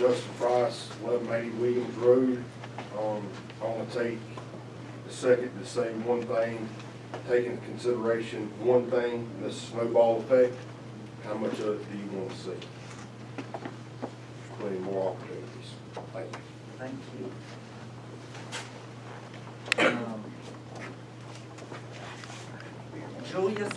Justin Price, eleven eighty Williams Road. Um, I wanna take a second to say one thing, Taking into consideration one thing, the snowball effect. How much of it do you wanna see? Plenty more opportunities. Thank you. Thank you. Um, Julia